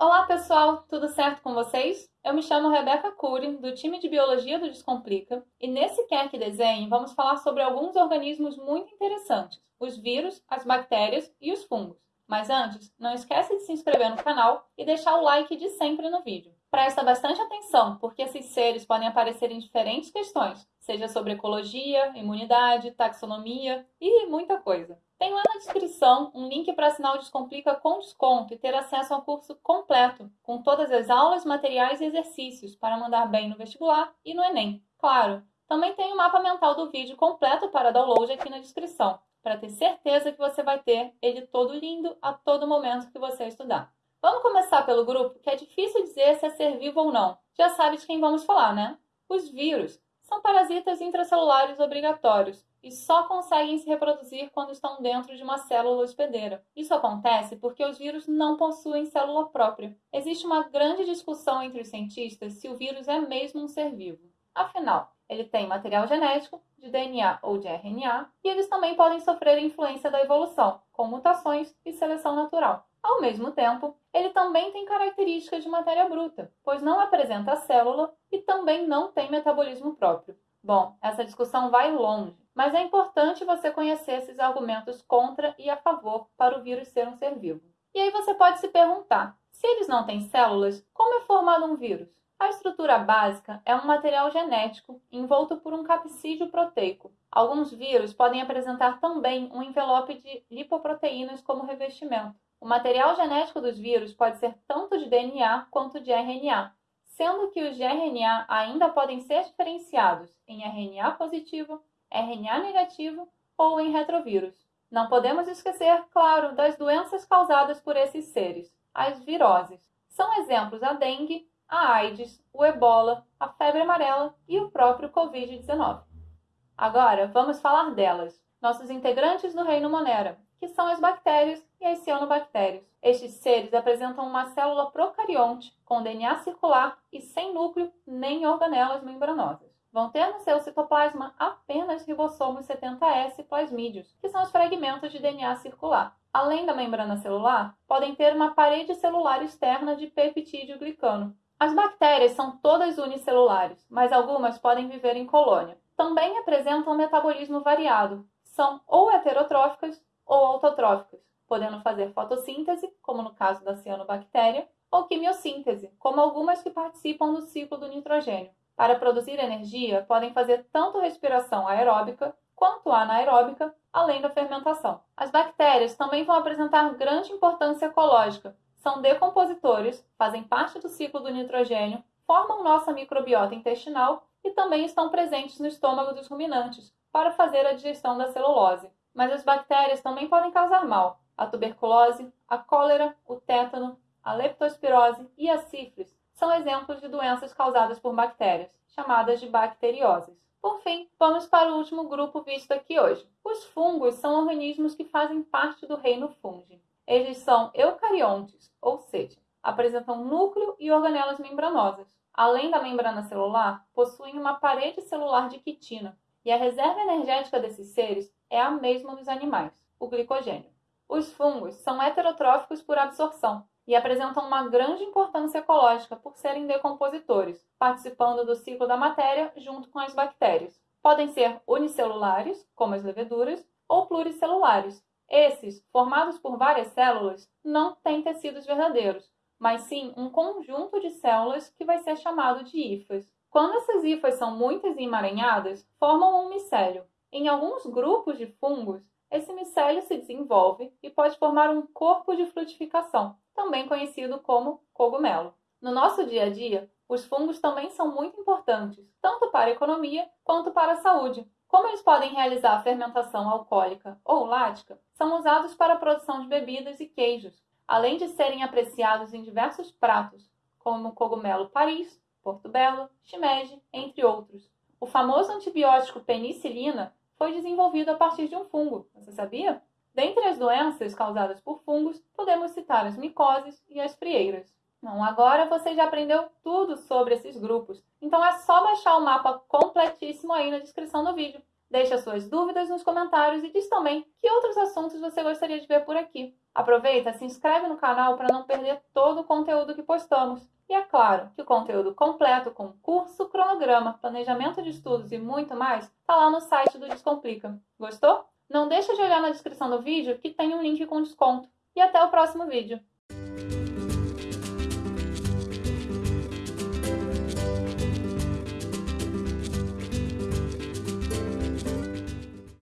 Olá pessoal, tudo certo com vocês? Eu me chamo Rebeca Cury, do time de Biologia do Descomplica, e nesse Quer que Desenhe vamos falar sobre alguns organismos muito interessantes, os vírus, as bactérias e os fungos. Mas antes, não esquece de se inscrever no canal e deixar o like de sempre no vídeo. Presta bastante atenção, porque esses seres podem aparecer em diferentes questões, seja sobre ecologia, imunidade, taxonomia e muita coisa. Tem lá na descrição um link para assinar o Descomplica com desconto e ter acesso ao curso completo, com todas as aulas, materiais e exercícios para mandar bem no vestibular e no Enem. Claro, também tem o mapa mental do vídeo completo para download aqui na descrição, para ter certeza que você vai ter ele todo lindo a todo momento que você estudar. Vamos começar pelo grupo, que é difícil dizer se é ser vivo ou não. Já sabe de quem vamos falar, né? Os vírus são parasitas intracelulares obrigatórios e só conseguem se reproduzir quando estão dentro de uma célula hospedeira. Isso acontece porque os vírus não possuem célula própria. Existe uma grande discussão entre os cientistas se o vírus é mesmo um ser vivo. Afinal, ele tem material genético, de DNA ou de RNA, e eles também podem sofrer influência da evolução, com mutações e seleção natural. Ao mesmo tempo, ele também tem características de matéria bruta, pois não apresenta célula e também não tem metabolismo próprio. Bom, essa discussão vai longe, mas é importante você conhecer esses argumentos contra e a favor para o vírus ser um ser vivo. E aí você pode se perguntar: se eles não têm células, como é formado um vírus? A estrutura básica é um material genético envolto por um capsídeo proteico. Alguns vírus podem apresentar também um envelope de lipoproteínas como revestimento. O material genético dos vírus pode ser tanto de DNA quanto de RNA, sendo que os de RNA ainda podem ser diferenciados em RNA positivo, RNA negativo ou em retrovírus. Não podemos esquecer, claro, das doenças causadas por esses seres, as viroses. São exemplos a dengue, a AIDS, o ebola, a febre amarela e o próprio Covid-19. Agora, vamos falar delas, nossos integrantes no reino Monera, que são as bactérias e as cianobactérias. Estes seres apresentam uma célula procarionte com DNA circular e sem núcleo nem organelas membranosas. Vão ter no seu citoplasma apenas ribossomos 70S plasmídeos, que são os fragmentos de DNA circular. Além da membrana celular, podem ter uma parede celular externa de peptídeo glicano. As bactérias são todas unicelulares, mas algumas podem viver em colônia. Também apresentam metabolismo variado. São ou heterotróficas ou autotróficas, podendo fazer fotossíntese, como no caso da cianobactéria, ou quimiossíntese, como algumas que participam do ciclo do nitrogênio. Para produzir energia, podem fazer tanto respiração aeróbica quanto anaeróbica, além da fermentação. As bactérias também vão apresentar grande importância ecológica. São decompositores, fazem parte do ciclo do nitrogênio, formam nossa microbiota intestinal e também estão presentes no estômago dos ruminantes para fazer a digestão da celulose. Mas as bactérias também podem causar mal. A tuberculose, a cólera, o tétano, a leptospirose e a sífilis são exemplos de doenças causadas por bactérias, chamadas de bacterioses. Por fim, vamos para o último grupo visto aqui hoje. Os fungos são organismos que fazem parte do reino fungi. Eles são eucariontes, ou seja, apresentam núcleo e organelas membranosas. Além da membrana celular, possuem uma parede celular de quitina, e a reserva energética desses seres é a mesma dos animais, o glicogênio. Os fungos são heterotróficos por absorção e apresentam uma grande importância ecológica por serem decompositores, participando do ciclo da matéria junto com as bactérias. Podem ser unicelulares, como as leveduras, ou pluricelulares. Esses, formados por várias células, não têm tecidos verdadeiros, mas sim um conjunto de células que vai ser chamado de hifas. Quando essas hifas são muitas e emaranhadas, formam um micélio, em alguns grupos de fungos, esse micélio se desenvolve e pode formar um corpo de frutificação, também conhecido como cogumelo. No nosso dia a dia, os fungos também são muito importantes, tanto para a economia quanto para a saúde. Como eles podem realizar a fermentação alcoólica ou lática, são usados para a produção de bebidas e queijos, além de serem apreciados em diversos pratos, como cogumelo Paris, Porto Belo, shimeji, entre outros. O famoso antibiótico penicilina foi desenvolvido a partir de um fungo. Você sabia? Dentre as doenças causadas por fungos, podemos citar as micoses e as frieiras. Bom, agora você já aprendeu tudo sobre esses grupos, então é só baixar o mapa completíssimo aí na descrição do vídeo. Deixa suas dúvidas nos comentários e diz também que outros assuntos você gostaria de ver por aqui. Aproveita, se inscreve no canal para não perder todo o conteúdo que postamos. E é claro que o conteúdo completo com curso, cronograma, planejamento de estudos e muito mais está lá no site do Descomplica. Gostou? Não deixa de olhar na descrição do vídeo que tem um link com desconto. E até o próximo vídeo.